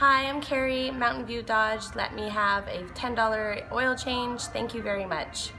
Hi, I'm Carrie, Mountain View Dodge. Let me have a $10 oil change. Thank you very much.